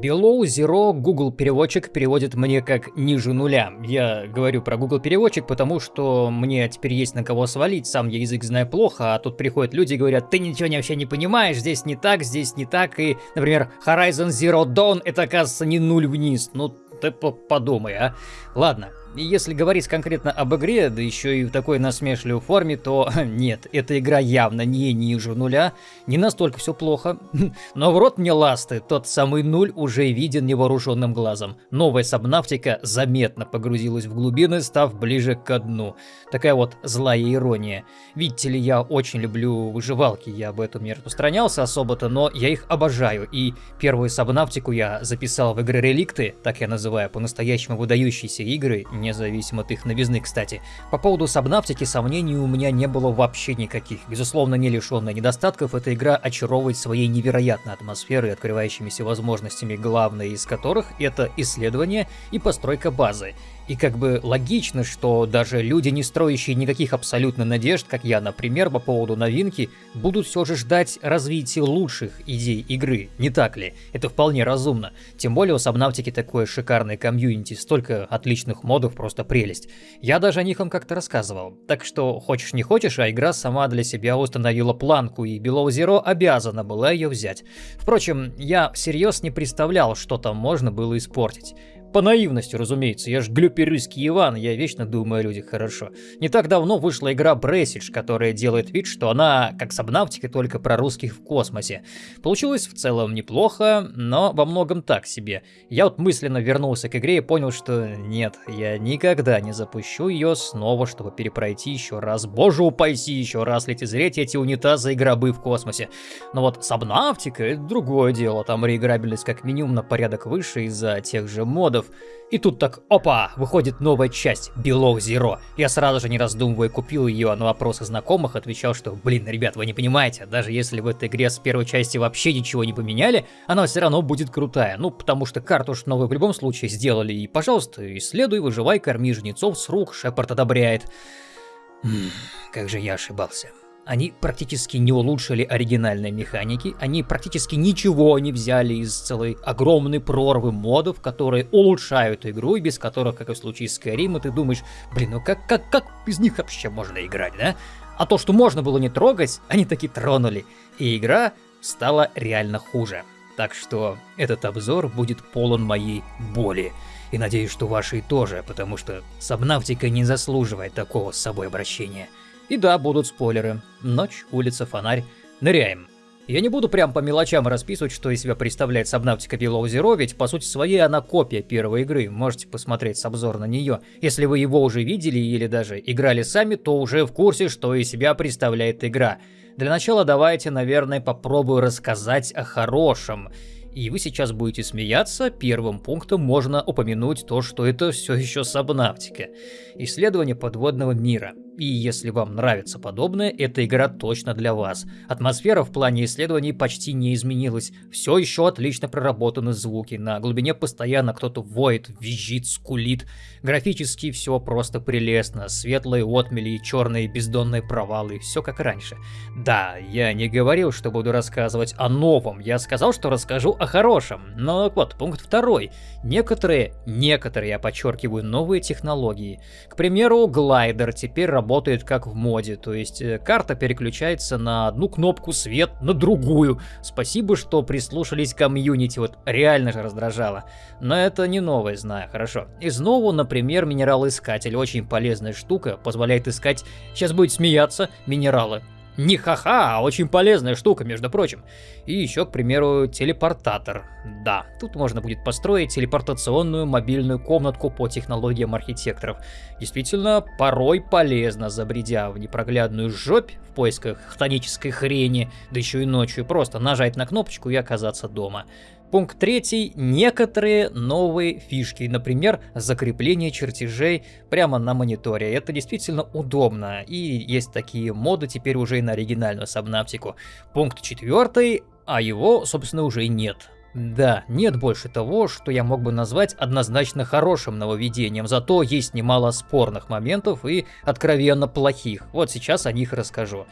Below Zero Google переводчик переводит мне как ниже нуля. Я говорю про Google переводчик, потому что мне теперь есть на кого свалить, сам я язык знаю плохо, а тут приходят люди и говорят, ты ничего вообще не понимаешь, здесь не так, здесь не так, и, например, Horizon Zero Dawn это, оказывается, не нуль вниз. Ну, ты подумай, а. Ладно, если говорить конкретно об игре, да еще и в такой насмешливой форме, то нет, эта игра явно не ниже нуля, не настолько все плохо. Но в рот мне ласты, тот самый нуль уже виден невооруженным глазом. Новая сабнавтика заметно погрузилась в глубины, став ближе к дну. Такая вот злая ирония. Видите ли, я очень люблю выживалки, я об этом не распространялся особо-то, но я их обожаю. И первую сабнавтику я записал в игры Реликты, так я называю по-настоящему выдающиеся игры, независимо от их новизны, кстати. По поводу Сабнавтики сомнений у меня не было вообще никаких. Безусловно, не лишенная недостатков, эта игра очаровывает своей невероятной атмосферой открывающимися возможностями, главное из которых это исследование и постройка базы. И как бы логично, что даже люди, не строящие никаких абсолютно надежд, как я, например, по поводу новинки, будут все же ждать развития лучших идей игры, не так ли? Это вполне разумно. Тем более у Сабнавтики такое шикарное комьюнити, столько отличных модов, просто прелесть. Я даже о них вам как-то рассказывал. Так что, хочешь не хочешь, а игра сама для себя установила планку, и Below Zero обязана была ее взять. Впрочем, я всерьез не представлял, что там можно было испортить. По наивности, разумеется, я ж глюперыский Иван, я вечно думаю о людях хорошо. Не так давно вышла игра Бресидж, которая делает вид, что она как Сабнавтика, только про русских в космосе. Получилось в целом неплохо, но во многом так себе. Я вот мысленно вернулся к игре и понял, что нет, я никогда не запущу ее снова, чтобы перепройти еще раз. Боже упаси еще раз лицезреть эти унитазы и гробы в космосе. Но вот Сабнавтика это другое дело, там реиграбельность как минимум на порядок выше из-за тех же модов, эпизодов. И тут так, опа, выходит новая часть, Below Zero. Я сразу же не раздумывая купил ее, а на вопросы знакомых отвечал, что, блин, ребят, вы не понимаете, даже если в этой игре с первой части вообще ничего не поменяли, она все равно будет крутая. Ну, потому что карту уж новую в любом случае сделали, и, пожалуйста, исследуй, выживай, корми жнецов с рук, Шепард одобряет. М как же я ошибался. Они практически не улучшили оригинальной механики, они практически ничего не взяли из целой огромной прорвы модов, которые улучшают игру, и без которых, как и в случае с Skyrim, ты думаешь, блин, ну как, как, как без них вообще можно играть, да? А то, что можно было не трогать, они таки тронули, и игра стала реально хуже. Так что этот обзор будет полон моей боли. И надеюсь, что вашей тоже, потому что Сабнавтика не заслуживает такого с собой обращения. И да, будут спойлеры. Ночь, улица, фонарь. Ныряем. Я не буду прям по мелочам расписывать, что из себя представляет Subnautica Below Zero, ведь по сути своей она копия первой игры, можете посмотреть с обзор на нее. Если вы его уже видели или даже играли сами, то уже в курсе, что из себя представляет игра. Для начала давайте, наверное, попробую рассказать о хорошем. И вы сейчас будете смеяться, первым пунктом можно упомянуть то, что это все еще Сабнавтика. Исследование подводного мира. И если вам нравится подобное, эта игра точно для вас. Атмосфера в плане исследований почти не изменилась. Все еще отлично проработаны звуки. На глубине постоянно кто-то воет, визжит, скулит. Графически все просто прелестно. Светлые отмели и черные бездонные провалы. Все как раньше. Да, я не говорил, что буду рассказывать о новом. Я сказал, что расскажу о хорошем. Но вот, пункт второй. Некоторые, некоторые, я подчеркиваю, новые технологии. К примеру, глайдер теперь работает как в моде, то есть э, карта переключается на одну кнопку свет, на другую. Спасибо, что прислушались к комьюнити, вот реально же раздражало. Но это не новое, знаю, хорошо. Из нового, например, минералоискатель, очень полезная штука, позволяет искать, сейчас будет смеяться, минералы. Не ха-ха, а очень полезная штука, между прочим. И еще, к примеру, телепортатор. Да, тут можно будет построить телепортационную мобильную комнатку по технологиям архитекторов. Действительно, порой полезно, забредя в непроглядную жопь в поисках хтонической хрени, да еще и ночью, просто нажать на кнопочку и оказаться дома. Пункт третий. Некоторые новые фишки, например, закрепление чертежей прямо на мониторе. Это действительно удобно, и есть такие моды теперь уже и на оригинальную сабнаптику. Пункт четвертый, а его, собственно, уже нет. Да, нет больше того, что я мог бы назвать однозначно хорошим нововведением, зато есть немало спорных моментов и откровенно плохих. Вот сейчас о них расскажу.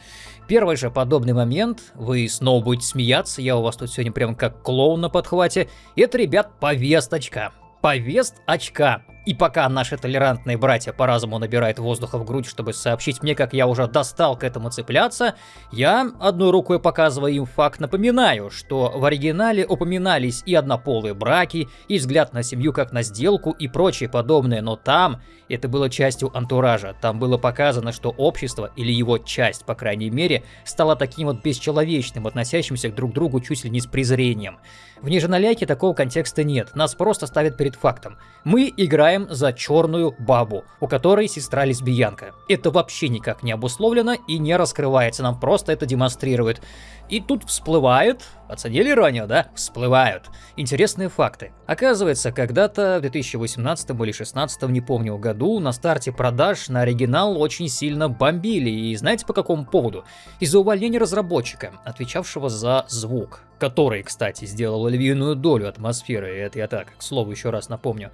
Первый же подобный момент, вы снова будете смеяться, я у вас тут сегодня прям как клоун на подхвате, это, ребят, повесточка. Повест очка. И пока наши толерантные братья по разуму набирают воздуха в грудь, чтобы сообщить мне, как я уже достал к этому цепляться, я, одной рукой показывая им факт, напоминаю, что в оригинале упоминались и однополые браки, и взгляд на семью как на сделку и прочее подобное, но там это было частью антуража. Там было показано, что общество, или его часть, по крайней мере, стало таким вот бесчеловечным, относящимся к друг другу чуть ли не с презрением. В Ниженаляйке такого контекста нет, нас просто ставят перед фактом. Мы играем за черную бабу, у которой сестра лесбиянка. Это вообще никак не обусловлено и не раскрывается, нам просто это демонстрирует. И тут всплывают, оценили иронию, да? Всплывают интересные факты. Оказывается, когда-то в 2018 или 2016, не помню году, на старте продаж на оригинал очень сильно бомбили. И знаете по какому поводу? Из-за увольнения разработчика, отвечавшего за звук который, кстати, сделал львиную долю атмосферы, это я так, к слову, еще раз напомню.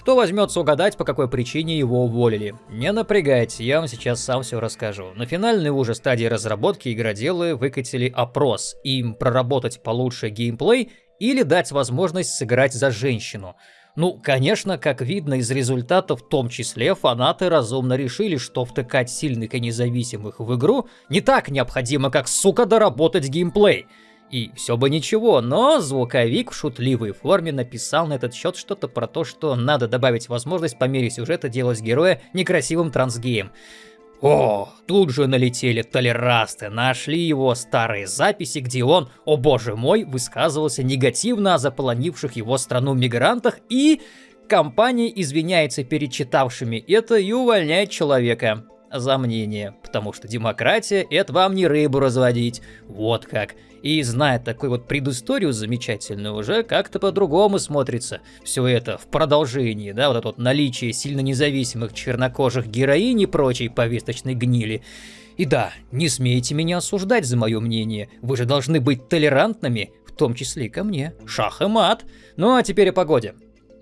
Кто возьмется угадать, по какой причине его уволили? Не напрягайте, я вам сейчас сам все расскажу. На финальной уже стадии разработки игроделы выкатили опрос, им проработать получше геймплей или дать возможность сыграть за женщину. Ну, конечно, как видно из результатов, в том числе фанаты разумно решили, что втыкать сильных и независимых в игру не так необходимо, как, сука, доработать геймплей. И все бы ничего, но звуковик в шутливой форме написал на этот счет что-то про то, что надо добавить возможность по мере сюжета делать героя некрасивым трансгеем. О, тут же налетели толерасты, нашли его старые записи, где он, о боже мой, высказывался негативно о заполонивших его страну мигрантах и... Компания извиняется перед читавшими это и увольняет человека за мнение, потому что демократия — это вам не рыбу разводить, вот как. И зная такую вот предысторию замечательную, уже как-то по-другому смотрится все это в продолжении, да, вот это вот наличие сильно независимых чернокожих героинь и прочей повесточной гнили. И да, не смейте меня осуждать за мое мнение, вы же должны быть толерантными, в том числе и ко мне. Шах и мат. Ну а теперь о погоде.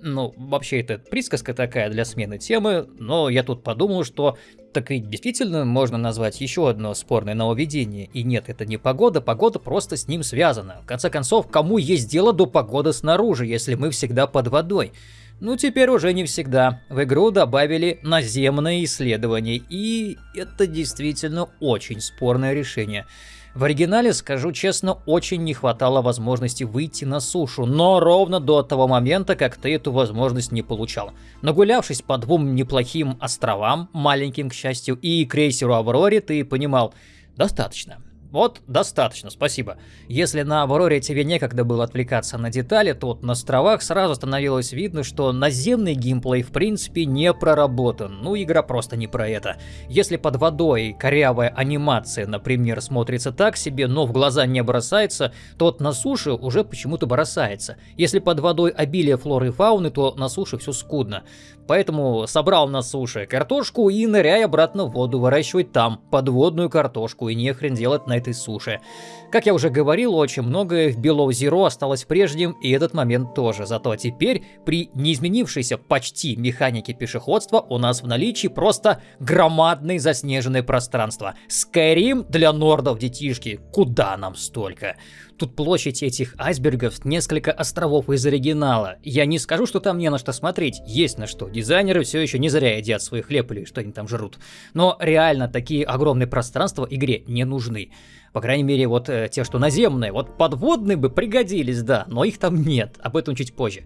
Ну, вообще, это присказка такая для смены темы, но я тут подумал, что так ведь действительно можно назвать еще одно спорное нововведение. И нет, это не погода, погода просто с ним связана. В конце концов, кому есть дело до погоды снаружи, если мы всегда под водой? Ну, теперь уже не всегда. В игру добавили наземные исследования, и это действительно очень спорное решение. В оригинале, скажу честно, очень не хватало возможности выйти на сушу, но ровно до того момента, как ты эту возможность не получал. Нагулявшись по двум неплохим островам, маленьким, к счастью, и крейсеру Авроре, ты понимал, достаточно. Вот, достаточно, спасибо. Если на Авроре тебе некогда было отвлекаться на детали, то вот на островах сразу становилось видно, что наземный геймплей в принципе не проработан. Ну, игра просто не про это. Если под водой корявая анимация, например, смотрится так себе, но в глаза не бросается, то вот на суше уже почему-то бросается. Если под водой обилие флоры и фауны, то на суше все скудно. Поэтому собрал на суше картошку и ныряй обратно в воду, выращивать там подводную картошку и не хрен делать на этой суше. Как я уже говорил, очень многое в Below Zero осталось прежним, и этот момент тоже. Зато теперь при неизменившейся почти механике пешеходства у нас в наличии просто громадное заснеженное пространство. Skyrim для нордов, детишки. Куда нам столько? Тут площадь этих айсбергов несколько островов из оригинала. Я не скажу, что там не на что смотреть, есть на что. Дизайнеры все еще не зря едят свой хлеб или что они там жрут. Но реально такие огромные пространства игре не нужны. По крайней мере, вот э, те, что наземные. Вот подводные бы пригодились, да, но их там нет. Об этом чуть позже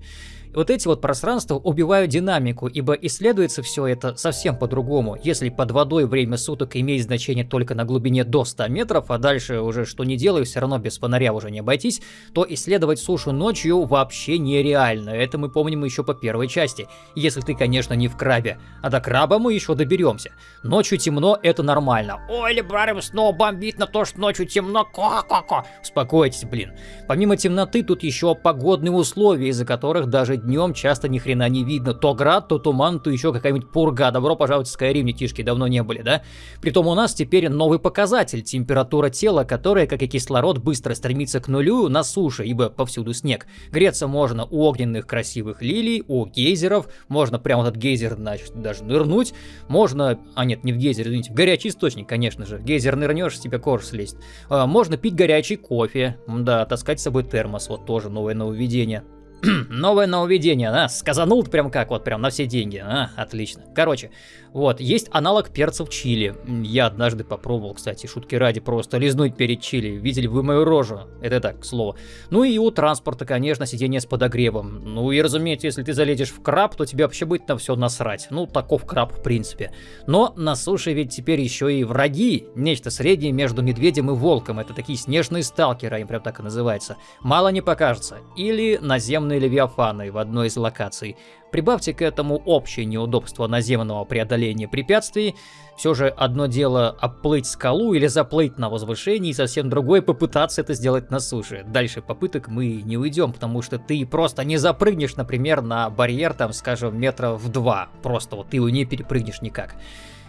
вот эти вот пространства убивают динамику, ибо исследуется все это совсем по-другому. Если под водой время суток имеет значение только на глубине до 100 метров, а дальше уже что не делаю, все равно без фонаря уже не обойтись, то исследовать сушу ночью вообще нереально. Это мы помним еще по первой части. Если ты, конечно, не в крабе. А до краба мы еще доберемся. Ночью темно, это нормально. Ой, Лебрарем снова бомбит на то, что ночь ночью темно, ко-ко-ко. Успокойтесь, блин. Помимо темноты, тут еще погодные условия, из-за которых даже днем часто ни хрена не видно. То град, то туман, то еще какая-нибудь пурга. Добро пожаловать в Skyrim, детишки, давно не были, да? Притом у нас теперь новый показатель, температура тела, которая, как и кислород, быстро стремится к нулю на суше, ибо повсюду снег. Греться можно у огненных красивых лилий, у гейзеров, можно прямо этот гейзер, значит, даже нырнуть, можно, а нет, не в гейзер, извините, в горячий источник, конечно же, в гейзер нырнешь, с тебя кожа слезть. А, можно пить горячий кофе, да, таскать с собой термос, вот тоже новое нововведение. Новое нововведение, а, сказанул прям как, вот прям на все деньги, а, отлично. Короче, вот, есть аналог перцев чили. Я однажды попробовал, кстати, шутки ради, просто лизнуть перед чили. Видели вы мою рожу? Это так, к слову. Ну и у транспорта, конечно, сиденье с подогревом. Ну и, разумеется, если ты залезешь в краб, то тебе вообще будет на все насрать. Ну, таков краб, в принципе. Но на суше ведь теперь еще и враги. Нечто среднее между медведем и волком. Это такие снежные сталкеры, они прям так и называются. Мало не покажется. Или наземные левиафаны в одной из локаций. Прибавьте к этому общее неудобство наземного преодоления препятствий. Все же одно дело оплыть скалу или заплыть на возвышении, и совсем другое попытаться это сделать на суше. Дальше попыток мы не уйдем, потому что ты просто не запрыгнешь, например, на барьер, там, скажем, метров в два. Просто вот ты его не перепрыгнешь никак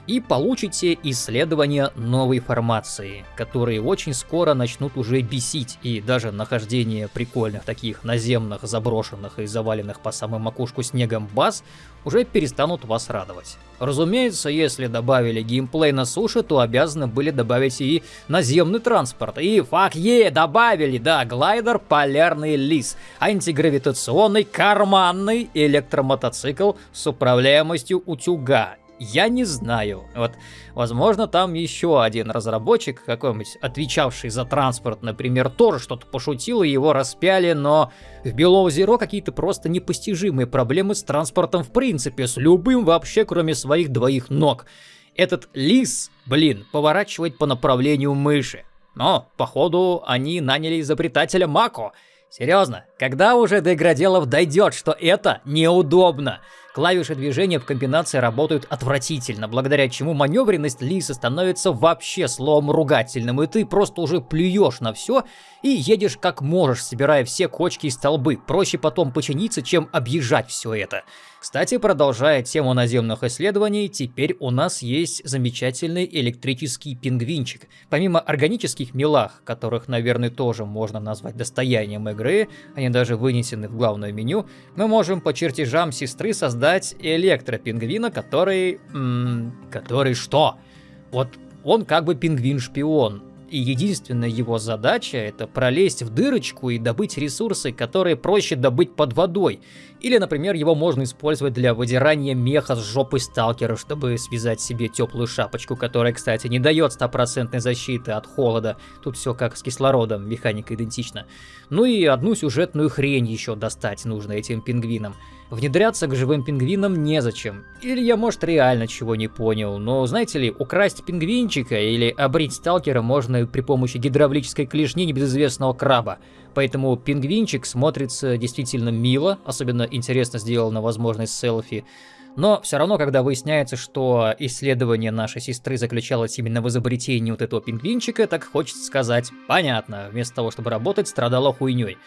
и получите исследования новой формации, которые очень скоро начнут уже бесить, и даже нахождение прикольных таких наземных, заброшенных и заваленных по самую макушку снегом баз уже перестанут вас радовать. Разумеется, если добавили геймплей на суше, то обязаны были добавить и наземный транспорт. И фак е, добавили, да, глайдер Полярный Лис, антигравитационный карманный электромотоцикл с управляемостью утюга я не знаю. Вот, возможно, там еще один разработчик, какой-нибудь отвечавший за транспорт, например, тоже что-то пошутил, и его распяли, но в Below Zero какие-то просто непостижимые проблемы с транспортом в принципе, с любым вообще, кроме своих двоих ног. Этот лис, блин, поворачивает по направлению мыши. Но, походу, они наняли изобретателя Мако. Серьезно, когда уже до игроделов дойдет, что это неудобно? Клавиши движения в комбинации работают отвратительно, благодаря чему маневренность Лиса становится вообще словом ругательным, и ты просто уже плюешь на все и едешь как можешь, собирая все кочки и столбы. Проще потом починиться, чем объезжать все это. Кстати, продолжая тему наземных исследований, теперь у нас есть замечательный электрический пингвинчик. Помимо органических милах, которых, наверное, тоже можно назвать достоянием игры, они даже вынесены в главное меню, мы можем по чертежам сестры создать электропингвина, который... М который что? Вот он как бы пингвин-шпион, и единственная его задача это пролезть в дырочку и добыть ресурсы, которые проще добыть под водой. Или, например, его можно использовать для выдирания меха с жопы сталкера, чтобы связать себе теплую шапочку, которая, кстати, не дает стопроцентной защиты от холода. Тут все как с кислородом, механика идентична. Ну и одну сюжетную хрень еще достать нужно этим пингвинам. Внедряться к живым пингвинам незачем. Или я, может, реально чего не понял, но, знаете ли, украсть пингвинчика или обрить сталкера можно при помощи гидравлической клешни небезызвестного краба. Поэтому пингвинчик смотрится действительно мило, особенно интересно сделано возможность селфи. Но все равно, когда выясняется, что исследование нашей сестры заключалось именно в изобретении вот этого пингвинчика, так хочется сказать, понятно, вместо того, чтобы работать, страдала хуйней.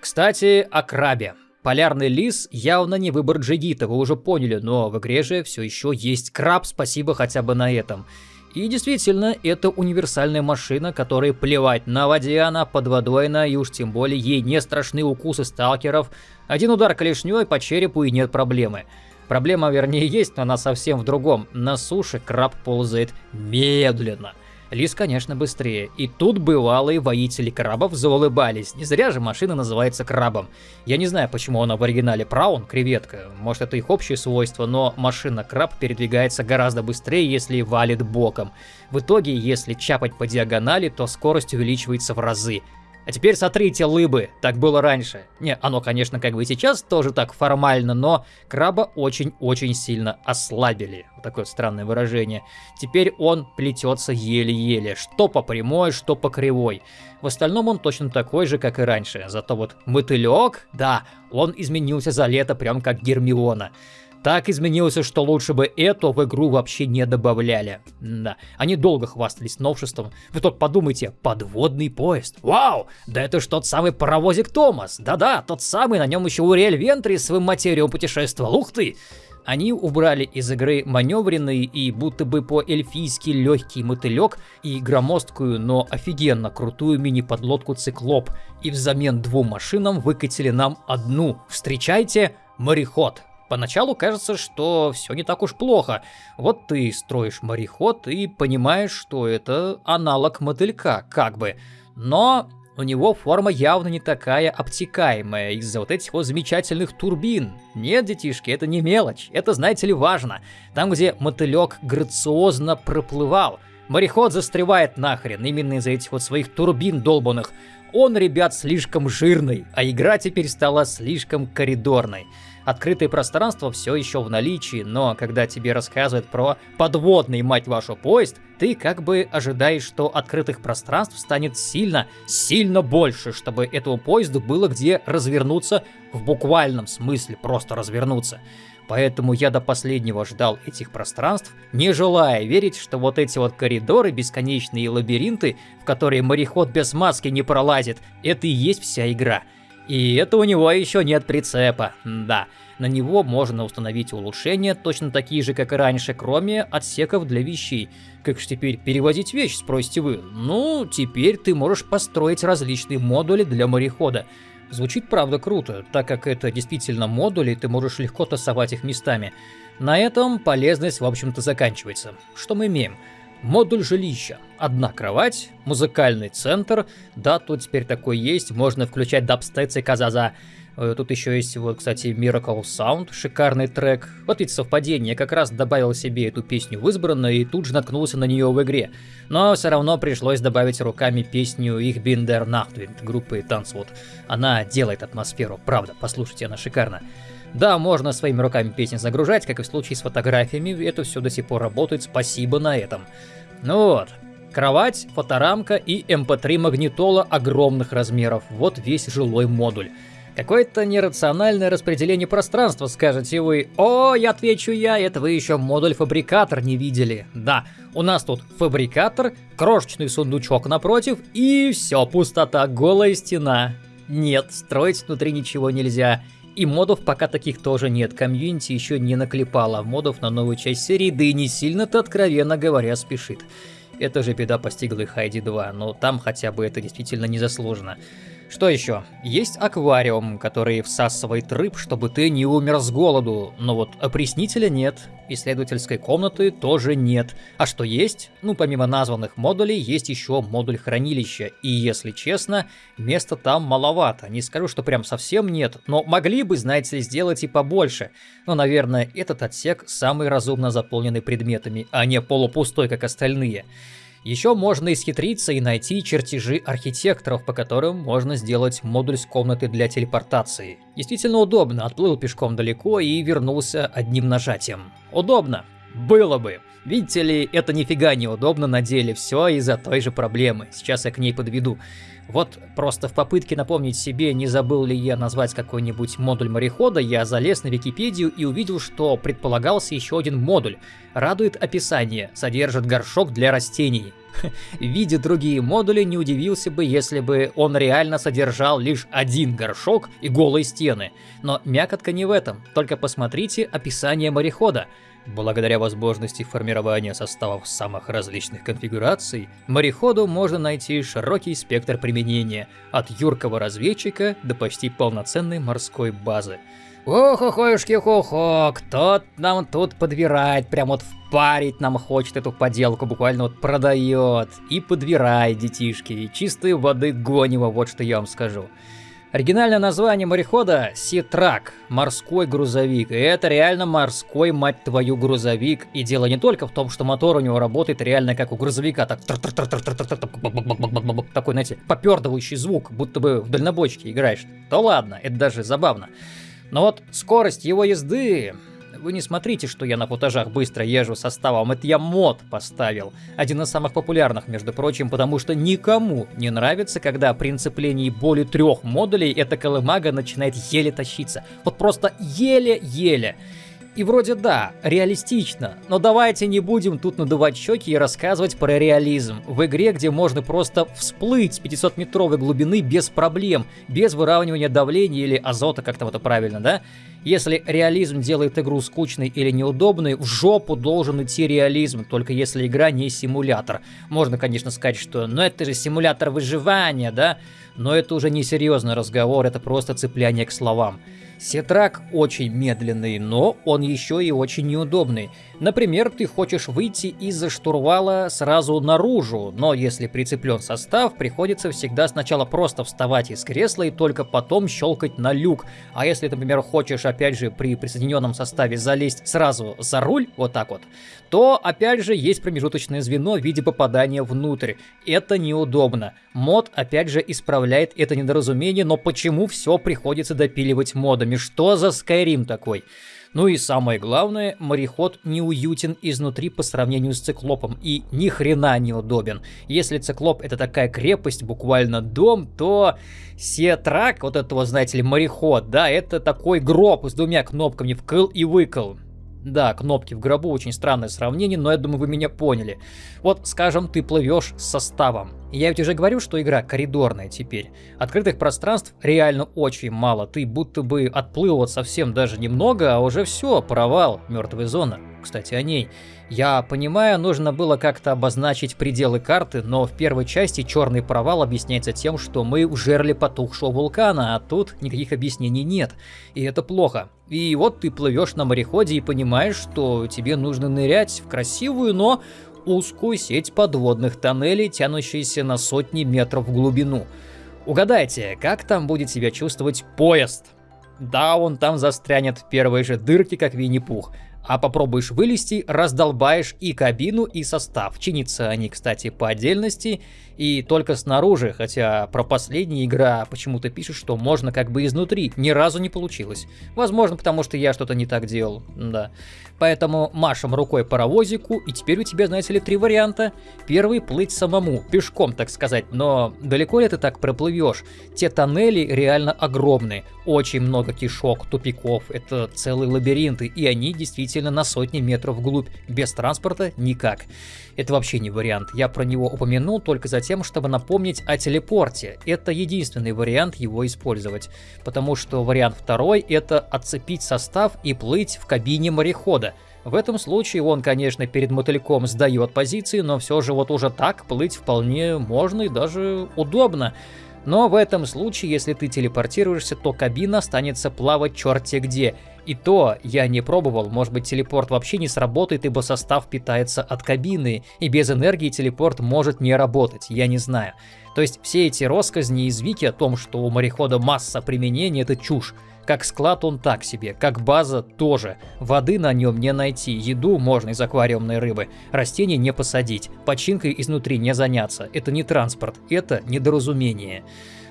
Кстати, о крабе. Полярный лис явно не выбор джигита, вы уже поняли, но в игре же все еще есть краб, спасибо хотя бы на этом. И действительно, это универсальная машина, которой плевать на воде она, под водой она, и уж тем более ей не страшны укусы сталкеров. Один удар клешней по черепу и нет проблемы. Проблема, вернее, есть, но она совсем в другом. На суше краб ползает медленно. Лис, конечно, быстрее. И тут бывалые воители крабов заулыбались. Не зря же машина называется крабом. Я не знаю, почему она в оригинале праун, креветка. Может, это их общее свойство, но машина-краб передвигается гораздо быстрее, если валит боком. В итоге, если чапать по диагонали, то скорость увеличивается в разы. А теперь сотрите лыбы, так было раньше. Не, оно, конечно, как бы и сейчас тоже так формально, но краба очень-очень сильно ослабили. Вот такое странное выражение. Теперь он плетется еле-еле, что по прямой, что по кривой. В остальном он точно такой же, как и раньше. Зато вот мотылек, да, он изменился за лето прям как Гермиона. Так изменился, что лучше бы это в игру вообще не добавляли. Да, они долго хвастались новшеством. Вы только подумайте, подводный поезд. Вау, да это ж тот самый паровозик Томас. Да-да, тот самый, на нем еще Уриэль Вентри своим материум путешествовал. Ух ты! Они убрали из игры маневренный и будто бы по-эльфийски легкий мотылек и громоздкую, но офигенно крутую мини-подлодку Циклоп. И взамен двум машинам выкатили нам одну. Встречайте, мореход. Поначалу кажется, что все не так уж плохо. Вот ты строишь мореход и понимаешь, что это аналог мотылька, как бы. Но у него форма явно не такая обтекаемая из-за вот этих вот замечательных турбин. Нет, детишки, это не мелочь, это, знаете ли, важно. Там, где мотылек грациозно проплывал, мореход застревает нахрен именно из-за этих вот своих турбин долбанных. Он, ребят, слишком жирный, а игра теперь стала слишком коридорной. Открытое пространство все еще в наличии, но когда тебе рассказывают про подводный, мать вашу, поезд, ты как бы ожидаешь, что открытых пространств станет сильно, сильно больше, чтобы этому поезду было где развернуться в буквальном смысле, просто развернуться. Поэтому я до последнего ждал этих пространств, не желая верить, что вот эти вот коридоры, бесконечные лабиринты, в которые мореход без маски не пролазит, это и есть вся игра. И это у него еще нет прицепа, да. На него можно установить улучшения, точно такие же, как и раньше, кроме отсеков для вещей. Как же теперь перевозить вещь, спросите вы? Ну, теперь ты можешь построить различные модули для морехода. Звучит правда круто, так как это действительно модули, ты можешь легко тасовать их местами. На этом полезность, в общем-то, заканчивается. Что мы имеем? Модуль жилища. Одна кровать, музыкальный центр. Да, тут теперь такой есть. Можно включать дабстец и казаза. Э, тут еще есть, вот, кстати, Miracle Sound, шикарный трек. Вот ведь совпадение, я как раз добавил себе эту песню в избранное и тут же наткнулся на нее в игре. Но все равно пришлось добавить руками песню bin der Nachtwind группы Танцвуд. Она делает атмосферу, правда, послушайте, она шикарна. Да, можно своими руками песни загружать, как и в случае с фотографиями, это все до сих пор работает, спасибо на этом. Ну вот, кровать, фоторамка и MP3 эм магнитола огромных размеров, вот весь жилой модуль. Какое-то нерациональное распределение пространства, скажете вы. О, я отвечу я, это вы еще модуль-фабрикатор не видели. Да, у нас тут фабрикатор, крошечный сундучок напротив и все, пустота, голая стена. Нет, строить внутри ничего нельзя. И модов пока таких тоже нет, комьюнити еще не наклепало модов на новую часть серии, да и не сильно-то, откровенно говоря, спешит. Это же беда постигла и Хайди 2, но там хотя бы это действительно не заслужено. Что еще? Есть аквариум, который всасывает рыб, чтобы ты не умер с голоду, но вот опреснителя нет, исследовательской комнаты тоже нет. А что есть? Ну, помимо названных модулей, есть еще модуль хранилища, и если честно, места там маловато. Не скажу, что прям совсем нет, но могли бы, знаете, сделать и побольше. Но, наверное, этот отсек самый разумно заполненный предметами, а не полупустой, как остальные. Еще можно исхитриться и найти чертежи архитекторов, по которым можно сделать модуль с комнаты для телепортации. Действительно удобно, отплыл пешком далеко и вернулся одним нажатием. Удобно. Было бы. Видите ли, это нифига не удобно на деле, все из-за той же проблемы. Сейчас я к ней подведу. Вот просто в попытке напомнить себе, не забыл ли я назвать какой-нибудь модуль морехода, я залез на Википедию и увидел, что предполагался еще один модуль. Радует описание, содержит горшок для растений. Видя другие модули, не удивился бы, если бы он реально содержал лишь один горшок и голые стены. Но мякотка не в этом, только посмотрите описание морехода. Благодаря возможности формирования составов самых различных конфигураций, мореходу можно найти широкий спектр применения, от юркого разведчика до почти полноценной морской базы. Ох-охоюшки-хо-хо, кто нам тут подбирает, прям вот впарить нам хочет эту поделку, буквально вот продает. И подбирает, детишки, и чистой воды гонево, вот что я вам скажу. Оригинальное название морехода – Ситрак, морской грузовик. И это реально морской, мать твою, грузовик. И дело не только в том, что мотор у него работает реально как у грузовика, так такой, знаете, попердывающий звук, будто бы в дальнобойчике играешь. То ладно, это даже забавно. Но вот скорость его езды вы не смотрите, что я на футажах быстро езжу составом, это я мод поставил. Один из самых популярных, между прочим, потому что никому не нравится, когда при инцеплении более трех модулей эта колымага начинает еле тащиться. Вот просто еле-еле. И вроде да, реалистично, но давайте не будем тут надувать щеки и рассказывать про реализм. В игре, где можно просто всплыть с 500-метровой глубины без проблем, без выравнивания давления или азота, как там это правильно, да? Если реализм делает игру скучной или неудобной, в жопу должен идти реализм, только если игра не симулятор. Можно, конечно, сказать, что ну это же симулятор выживания, да? Но это уже не серьезный разговор, это просто цепляние к словам. Сетрак очень медленный, но он еще и очень неудобный. Например, ты хочешь выйти из-за штурвала сразу наружу, но если прицеплен состав, приходится всегда сначала просто вставать из кресла и только потом щелкать на люк. А если, например, хочешь опять же при присоединенном составе залезть сразу за руль, вот так вот, то опять же есть промежуточное звено в виде попадания внутрь. Это неудобно. Мод опять же исправляет это недоразумение, но почему все приходится допиливать модами? Что за Skyrim такой? Ну и самое главное, мореход неуютен изнутри по сравнению с циклопом и ни хрена не удобен. Если циклоп это такая крепость, буквально дом, то Сетрак, вот этого, знаете ли, мореход, да, это такой гроб с двумя кнопками вкл и выкл. Да, кнопки в гробу очень странное сравнение, но я думаю, вы меня поняли. Вот, скажем, ты плывешь с составом. Я ведь уже говорю, что игра коридорная теперь. Открытых пространств реально очень мало. Ты будто бы отплыл вот совсем даже немного, а уже все, провал, мертвая зона. Кстати, о ней. Я понимаю, нужно было как-то обозначить пределы карты, но в первой части черный провал объясняется тем, что мы в жерле потухшего вулкана, а тут никаких объяснений нет. И это плохо. И вот ты плывешь на мореходе и понимаешь, что тебе нужно нырять в красивую, но узкую сеть подводных тоннелей, тянущиеся на сотни метров в глубину. Угадайте, как там будет себя чувствовать поезд? Да, он там застрянет в первой же дырке, как Винни-Пух. А попробуешь вылезти, раздолбаешь и кабину, и состав. Чинятся они, кстати, по отдельности и только снаружи, хотя про последняя игра почему-то пишет, что можно как бы изнутри. Ни разу не получилось. Возможно, потому что я что-то не так делал, да. Поэтому машем рукой паровозику, и теперь у тебя, знаете ли, три варианта. Первый — плыть самому, пешком, так сказать, но далеко ли ты так проплывешь? Те тоннели реально огромные, очень много кишок, тупиков, это целые лабиринты, и они действительно на сотни метров вглубь, без транспорта никак. Это вообще не вариант, я про него упомянул только за тем, чтобы напомнить о телепорте. Это единственный вариант его использовать, потому что вариант второй это отцепить состав и плыть в кабине морехода. В этом случае он, конечно, перед мотыльком сдает позиции, но все же вот уже так плыть вполне можно и даже удобно. Но в этом случае, если ты телепортируешься, то кабина останется плавать черти где. И то я не пробовал, может быть телепорт вообще не сработает, ибо состав питается от кабины, и без энергии телепорт может не работать, я не знаю. То есть все эти россказни из Вики о том, что у морехода масса применений, это чушь. Как склад он так себе, как база тоже. Воды на нем не найти, еду можно из аквариумной рыбы, растения не посадить, починкой изнутри не заняться. Это не транспорт, это недоразумение.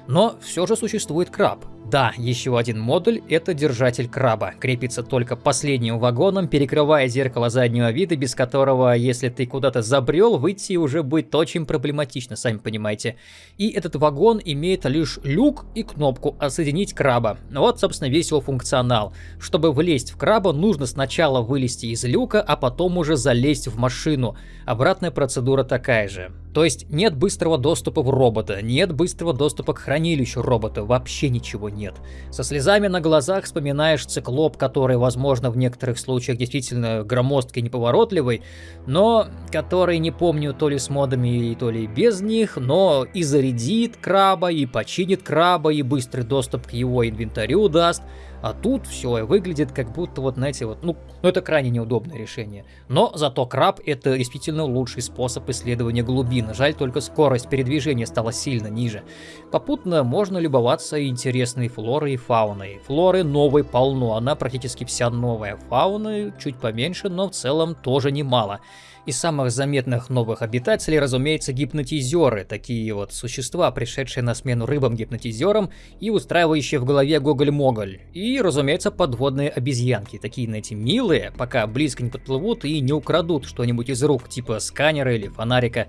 Но все же существует краб. Да, еще один модуль — это держатель краба. Крепится только последним вагоном, перекрывая зеркало заднего вида, без которого, если ты куда-то забрел, выйти уже будет очень проблематично, сами понимаете. И этот вагон имеет лишь люк и кнопку «Отсоединить краба». Вот, собственно, весь его функционал. Чтобы влезть в краба, нужно сначала вылезти из люка, а потом уже залезть в машину. Обратная процедура такая же. То есть нет быстрого доступа в робота, нет быстрого доступа к хранилищу робота, вообще ничего нет. Со слезами на глазах вспоминаешь циклоп, который, возможно, в некоторых случаях действительно громоздкий и неповоротливый, но который, не помню, то ли с модами, то ли без них, но и зарядит краба, и починит краба, и быстрый доступ к его инвентарю даст. А тут все выглядит как будто вот, знаете, вот, ну, ну это крайне неудобное решение. Но зато краб это действительно лучший способ исследования глубин. Жаль, только скорость передвижения стала сильно ниже. Попутно можно любоваться интересной флорой и фауной. Флоры новой полно, она практически вся новая. Фауны чуть поменьше, но в целом тоже немало. Из самых заметных новых обитателей, разумеется, гипнотизеры, такие вот существа, пришедшие на смену рыбам-гипнотизерам и устраивающие в голове гоголь-моголь. И, разумеется, подводные обезьянки, такие, знаете, милые, пока близко не подплывут и не украдут что-нибудь из рук, типа сканера или фонарика.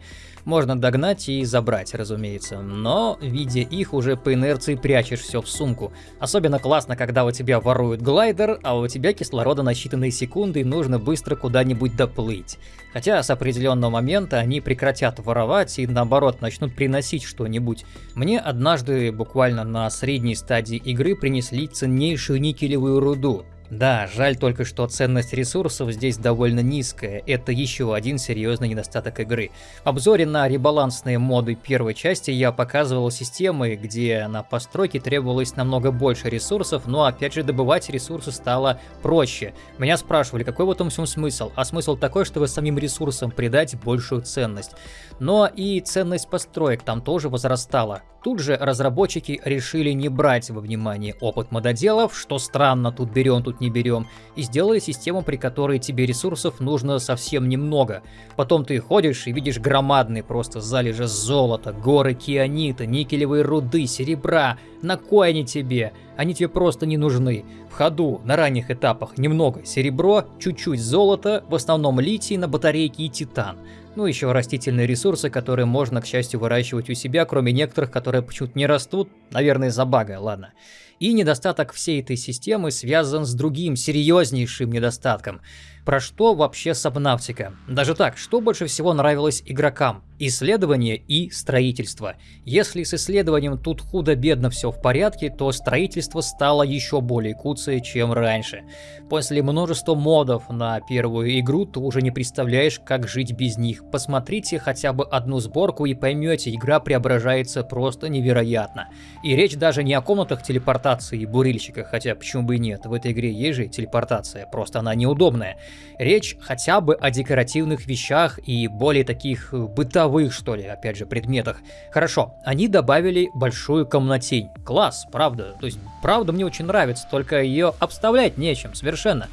Можно догнать и забрать, разумеется. Но, видя их, уже по инерции прячешь все в сумку. Особенно классно, когда у тебя воруют глайдер, а у тебя кислорода на считанные секунды и нужно быстро куда-нибудь доплыть. Хотя с определенного момента они прекратят воровать и наоборот начнут приносить что-нибудь. Мне однажды буквально на средней стадии игры принесли ценнейшую никелевую руду. Да, жаль только, что ценность ресурсов здесь довольно низкая, это еще один серьезный недостаток игры. В обзоре на ребалансные моды первой части я показывал системы, где на постройке требовалось намного больше ресурсов, но опять же добывать ресурсы стало проще. Меня спрашивали, какой в этом всем смысл? А смысл такой, чтобы самим ресурсам придать большую ценность. Но и ценность построек там тоже возрастала. Тут же разработчики решили не брать во внимание опыт мододелов, что странно, тут берем, тут не берем, и сделали систему, при которой тебе ресурсов нужно совсем немного. Потом ты ходишь и видишь громадные просто залежи золота, горы кианита, никелевые руды, серебра. На кой они тебе? Они тебе просто не нужны. В ходу на ранних этапах немного серебро, чуть-чуть золото, в основном литий на батарейке и титан. Ну, еще растительные ресурсы, которые можно, к счастью, выращивать у себя, кроме некоторых, которые почему-то не растут, наверное, из-за бага, ладно. И недостаток всей этой системы связан с другим серьезнейшим недостатком. Про что вообще Сабнавтика? Даже так, что больше всего нравилось игрокам? Исследование и строительство. Если с исследованием тут худо-бедно все в порядке, то строительство стало еще более куцее, чем раньше. После множества модов на первую игру ты уже не представляешь, как жить без них. Посмотрите хотя бы одну сборку и поймете, игра преображается просто невероятно. И речь даже не о комнатах телепортации и бурильщиках, хотя почему бы и нет, в этой игре есть же телепортация, просто она неудобная. Речь хотя бы о декоративных вещах и более таких э, бытовых, что ли, опять же, предметах. Хорошо, они добавили большую комнатень. Класс, правда. То есть, правда мне очень нравится, только ее обставлять нечем совершенно.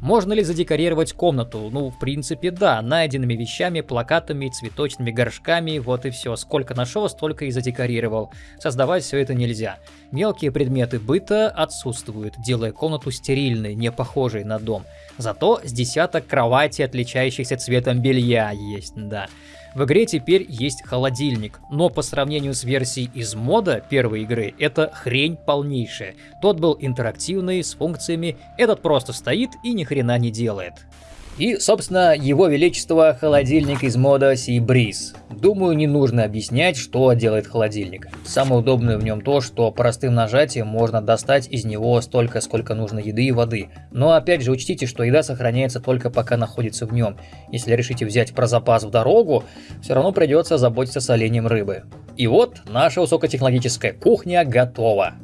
Можно ли задекорировать комнату? Ну, в принципе, да, найденными вещами, плакатами, цветочными горшками, вот и все. Сколько нашел, столько и задекорировал. Создавать все это нельзя. Мелкие предметы быта отсутствуют, делая комнату стерильной, не похожей на дом. Зато с десяток кровати, отличающихся цветом белья, есть, да. В игре теперь есть холодильник, но по сравнению с версией из мода первой игры, это хрень полнейшая. Тот был интерактивный, с функциями, этот просто стоит и ни хрена не делает. И, собственно, его величество холодильник из мода Sea. Думаю, не нужно объяснять, что делает холодильник. Самое удобное в нем то, что простым нажатием можно достать из него столько, сколько нужно еды и воды. Но опять же учтите, что еда сохраняется только пока находится в нем. Если решите взять про запас в дорогу, все равно придется заботиться с оленем рыбы. И вот наша высокотехнологическая кухня готова.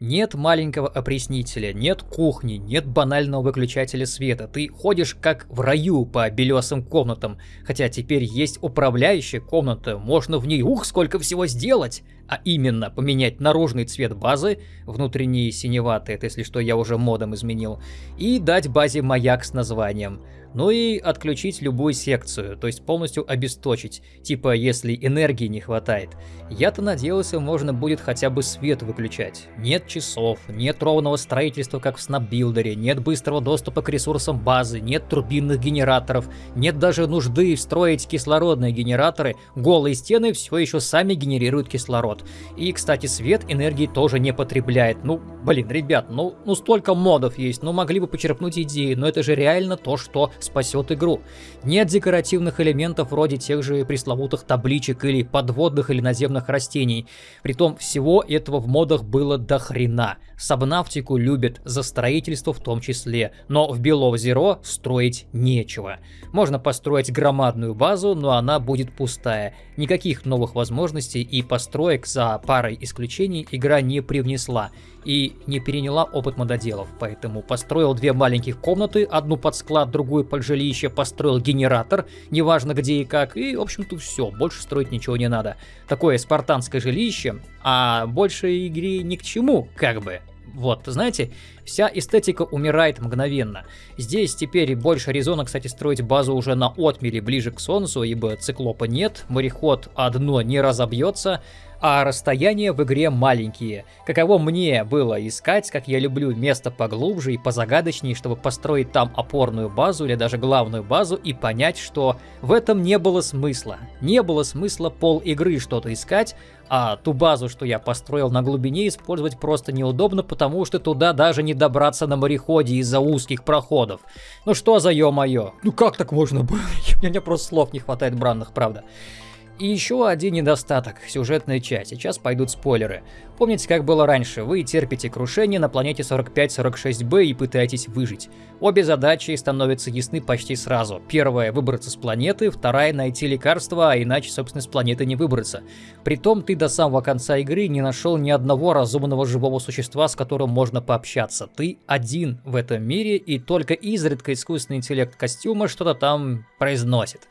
Нет маленького опреснителя, нет кухни, нет банального выключателя света. Ты ходишь как в раю по белесым комнатам. Хотя теперь есть управляющая комната, можно в ней ух сколько всего сделать. А именно поменять наружный цвет базы, внутренний синеватый, это если что я уже модом изменил, и дать базе маяк с названием. Ну и отключить любую секцию, то есть полностью обесточить, типа если энергии не хватает. Я-то надеялся, можно будет хотя бы свет выключать. Нет часов, нет ровного строительства, как в снапбилдере, нет быстрого доступа к ресурсам базы, нет турбинных генераторов, нет даже нужды встроить кислородные генераторы, голые стены все еще сами генерируют кислород. И, кстати, свет энергии тоже не потребляет. Ну, блин, ребят, ну, ну столько модов есть, ну могли бы почерпнуть идеи, но это же реально то, что спасет игру. Нет декоративных элементов вроде тех же пресловутых табличек или подводных или наземных растений. Притом всего этого в модах было до хрена. Сабнавтику любят за строительство в том числе, но в Below Zero строить нечего. Можно построить громадную базу, но она будет пустая. Никаких новых возможностей и построек за парой исключений игра не привнесла и не переняла опыт мододелов, поэтому построил две маленьких комнаты, одну под склад, другую под жилище, построил генератор, неважно где и как, и в общем-то все, больше строить ничего не надо. Такое спартанское жилище, а больше игре ни к чему, как бы. Вот, знаете, вся эстетика умирает мгновенно. Здесь теперь больше резона, кстати, строить базу уже на отмеле ближе к Солнцу, ибо циклопа нет, мореход одно не разобьется, а расстояния в игре маленькие. Каково мне было искать, как я люблю, место поглубже и позагадочнее, чтобы построить там опорную базу или даже главную базу и понять, что в этом не было смысла. Не было смысла пол игры что-то искать, а ту базу, что я построил на глубине, использовать просто неудобно, потому что туда даже не добраться на мореходе из-за узких проходов. Ну что за ё-моё? Ну как так можно было? У меня просто слов не хватает бранных, правда. И еще один недостаток – сюжетная часть. Сейчас пойдут спойлеры. Помните, как было раньше? Вы терпите крушение на планете 45-46b и пытаетесь выжить. Обе задачи становятся ясны почти сразу. Первая – выбраться с планеты, вторая – найти лекарство, а иначе, собственно, с планеты не выбраться. Притом ты до самого конца игры не нашел ни одного разумного живого существа, с которым можно пообщаться. Ты один в этом мире, и только изредка искусственный интеллект костюма что-то там произносит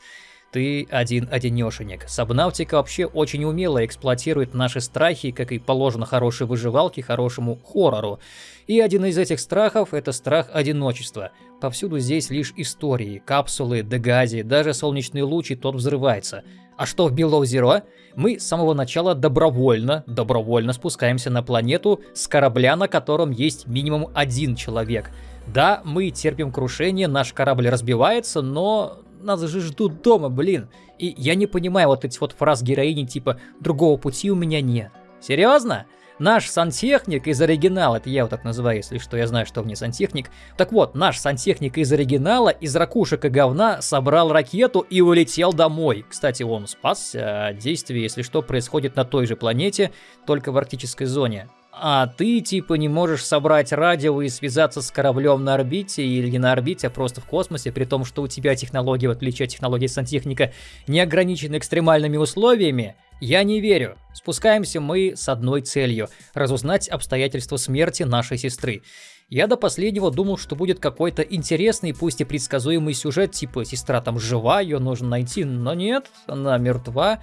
ты один-одинешенек. Сабнавтика вообще очень умело эксплуатирует наши страхи, как и положено хорошей выживалке, хорошему хоррору. И один из этих страхов – это страх одиночества. Повсюду здесь лишь истории, капсулы, дегази, даже солнечный луч и тот взрывается. А что в Below Zero? Мы с самого начала добровольно, добровольно спускаемся на планету с корабля, на котором есть минимум один человек. Да, мы терпим крушение, наш корабль разбивается, но нас же ждут дома, блин. И я не понимаю вот эти вот фраз героини типа «другого пути у меня нет». Серьезно? Наш сантехник из оригинала, это я его так называю, если что, я знаю, что мне сантехник. Так вот, наш сантехник из оригинала из ракушек и говна собрал ракету и улетел домой. Кстати, он спасся, а действие, если что, происходит на той же планете, только в арктической зоне а ты типа не можешь собрать радио и связаться с кораблем на орбите или на орбите, а просто в космосе, при том, что у тебя технология, в отличие от технологии сантехника, не ограничена экстремальными условиями, я не верю. Спускаемся мы с одной целью – разузнать обстоятельства смерти нашей сестры. Я до последнего думал, что будет какой-то интересный, пусть и предсказуемый сюжет, типа сестра там жива, ее нужно найти, но нет, она мертва.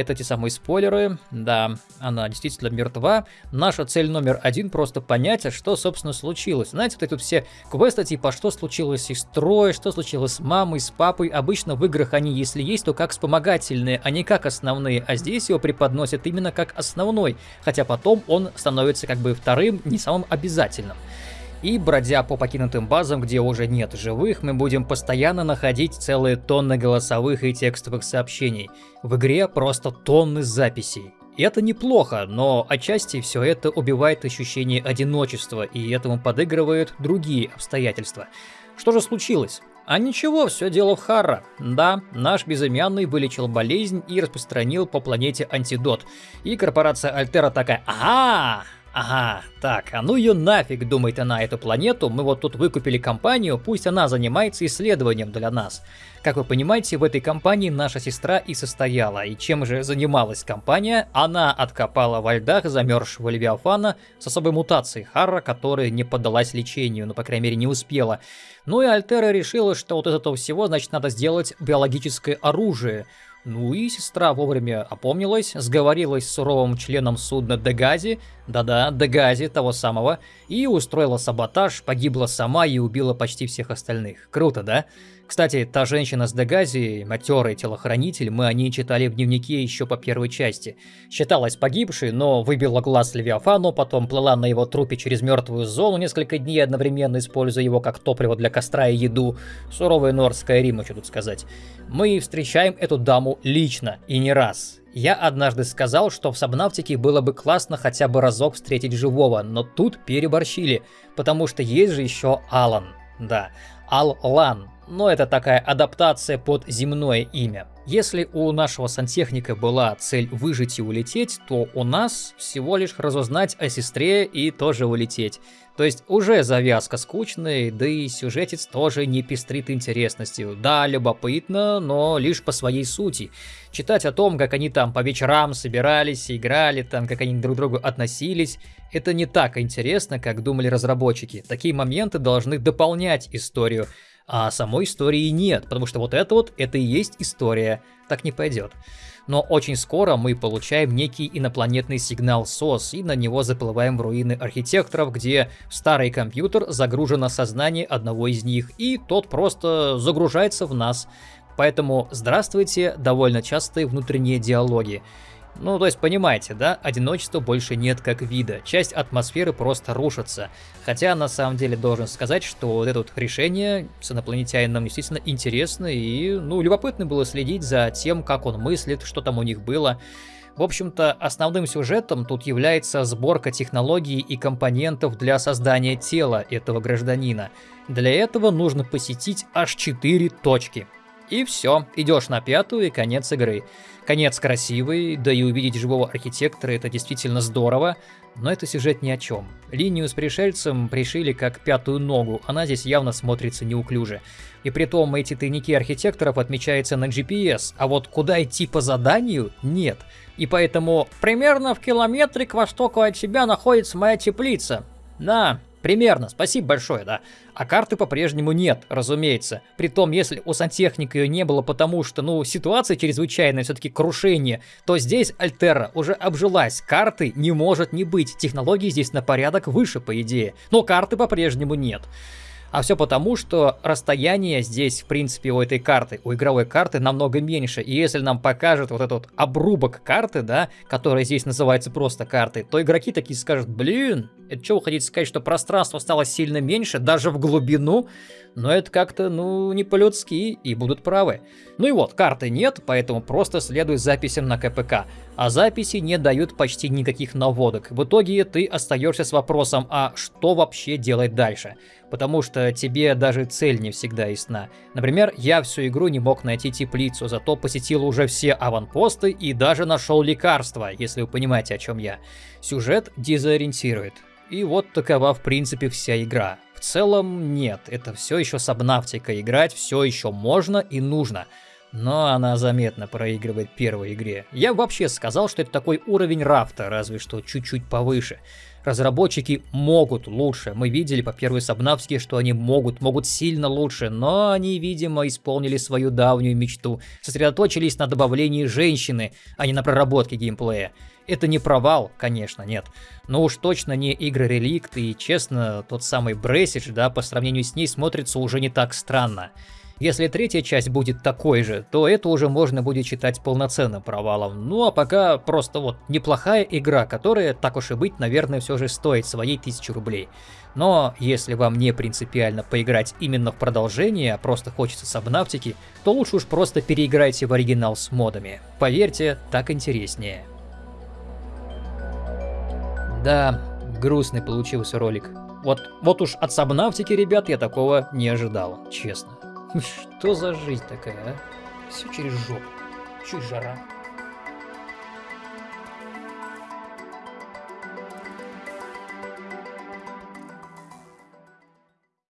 Это те самые спойлеры. Да, она действительно мертва. Наша цель номер один просто понять, а что, собственно, случилось. Знаете, вот тут все квесты типа, что случилось с сестрой, что случилось с мамой, с папой. Обычно в играх они, если есть, то как вспомогательные, а не как основные. А здесь его преподносят именно как основной. Хотя потом он становится как бы вторым, не самым обязательным. И бродя по покинутым базам, где уже нет живых, мы будем постоянно находить целые тонны голосовых и текстовых сообщений. В игре просто тонны записей. И это неплохо, но отчасти все это убивает ощущение одиночества, и этому подыгрывают другие обстоятельства. Что же случилось? А ничего, все дело в Харра. Да, наш безымянный вылечил болезнь и распространил по планете антидот. И корпорация Альтера такая, ага, Ага, так, а ну ее нафиг, думает она, эту планету, мы вот тут выкупили компанию, пусть она занимается исследованием для нас. Как вы понимаете, в этой компании наша сестра и состояла, и чем же занималась компания? Она откопала во льдах замерзшего Левиафана с особой мутацией Харра, которая не поддалась лечению, ну, по крайней мере, не успела. Ну и Альтера решила, что вот из этого всего, значит, надо сделать биологическое оружие, ну и сестра вовремя опомнилась, сговорилась с суровым членом судна Дегази, да-да, Дегази, того самого, и устроила саботаж, погибла сама и убила почти всех остальных. Круто, да? Кстати, та женщина с Дегази, матерый телохранитель, мы о ней читали в дневнике еще по первой части. Считалась погибшей, но выбила глаз Левиафану, потом плыла на его трупе через мертвую зону несколько дней, одновременно используя его как топливо для костра и еду. Суровая норская Рима, что тут сказать. Мы встречаем эту даму лично, и не раз. Я однажды сказал, что в Сабнавтике было бы классно хотя бы разок встретить живого, но тут переборщили, потому что есть же еще Алан. Да, Ал-Лан, но это такая адаптация под земное имя. Если у нашего сантехника была цель выжить и улететь, то у нас всего лишь разузнать о сестре и тоже улететь. То есть уже завязка скучная, да и сюжетец тоже не пестрит интересностью. Да, любопытно, но лишь по своей сути. Читать о том, как они там по вечерам собирались, играли, там, как они друг к другу относились, это не так интересно, как думали разработчики. Такие моменты должны дополнять историю а самой истории нет, потому что вот это вот, это и есть история, так не пойдет. Но очень скоро мы получаем некий инопланетный сигнал СОС, и на него заплываем в руины архитекторов, где старый компьютер загружено сознание одного из них, и тот просто загружается в нас. Поэтому здравствуйте, довольно частые внутренние диалоги. Ну, то есть, понимаете, да, одиночества больше нет как вида, часть атмосферы просто рушится. Хотя, на самом деле, должен сказать, что вот это вот решение с инопланетянином действительно интересно, и, ну, любопытно было следить за тем, как он мыслит, что там у них было. В общем-то, основным сюжетом тут является сборка технологий и компонентов для создания тела этого гражданина. Для этого нужно посетить аж 4 точки. И все, идешь на пятую и конец игры. Конец красивый, да и увидеть живого архитектора это действительно здорово, но это сюжет ни о чем. Линию с пришельцем пришили как пятую ногу, она здесь явно смотрится неуклюже. И при том эти тайники архитекторов отмечаются на GPS, а вот куда идти по заданию – нет. И поэтому примерно в километре к востоку от себя находится моя теплица. Да, Примерно, спасибо большое, да. А карты по-прежнему нет, разумеется. Притом, если у сантехника ее не было, потому что, ну, ситуация чрезвычайная, все-таки крушение, то здесь Альтера уже обжилась. Карты не может не быть. Технологии здесь на порядок выше, по идее. Но карты по-прежнему нет. А все потому, что расстояние здесь, в принципе, у этой карты, у игровой карты намного меньше. И если нам покажет вот этот обрубок карты, да, который здесь называется просто картой, то игроки такие скажут, блин, это что вы хотите сказать, что пространство стало сильно меньше, даже в глубину? Но это как-то, ну, не по-людски, и будут правы. Ну и вот, карты нет, поэтому просто следуй записям на КПК. А записи не дают почти никаких наводок. В итоге ты остаешься с вопросом, а что вообще делать дальше? Потому что тебе даже цель не всегда ясна. Например, я всю игру не мог найти теплицу, зато посетил уже все аванпосты и даже нашел лекарства, если вы понимаете, о чем я. Сюжет дезориентирует. И вот такова в принципе вся игра. В целом нет, это все еще сабнавтика, играть все еще можно и нужно. Но она заметно проигрывает первой игре. Я вообще сказал, что это такой уровень рафта, разве что чуть-чуть повыше. Разработчики могут лучше. Мы видели по первой Сабнавтике, что они могут, могут сильно лучше, но они, видимо, исполнили свою давнюю мечту. Сосредоточились на добавлении женщины, а не на проработке геймплея. Это не провал, конечно, нет. Но уж точно не игры Реликт, и честно, тот самый Бресидж, да, по сравнению с ней смотрится уже не так странно. Если третья часть будет такой же, то это уже можно будет считать полноценным провалом. Ну а пока просто вот неплохая игра, которая, так уж и быть, наверное, все же стоит своей тысячи рублей. Но если вам не принципиально поиграть именно в продолжение, а просто хочется сабнавтики, то лучше уж просто переиграйте в оригинал с модами. Поверьте, так интереснее. Да, грустный получился ролик. Вот, вот уж от Сабнавтики, ребят, я такого не ожидал, честно. Что за жизнь такая, а? Все через жопу. Чуть жара.